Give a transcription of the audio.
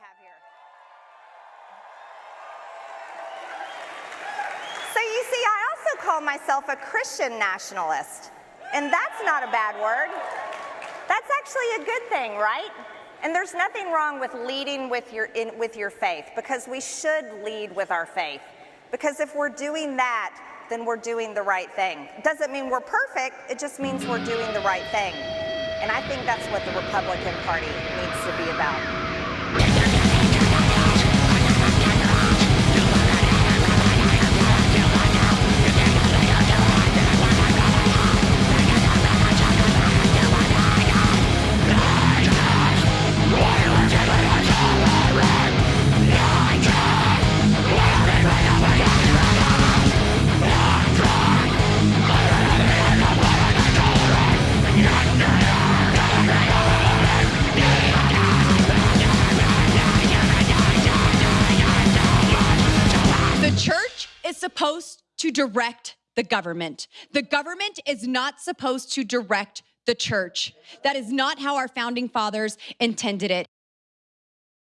have here. So you see, I also call myself a Christian nationalist, and that's not a bad word. That's actually a good thing, right? And there's nothing wrong with leading with your, in, with your faith because we should lead with our faith. Because if we're doing that, then we're doing the right thing. Doesn't mean we're perfect, it just means we're doing the right thing. And I think that's what the Republican Party needs to be about. The is supposed to direct the government. The government is not supposed to direct the church. That is not how our founding fathers intended it.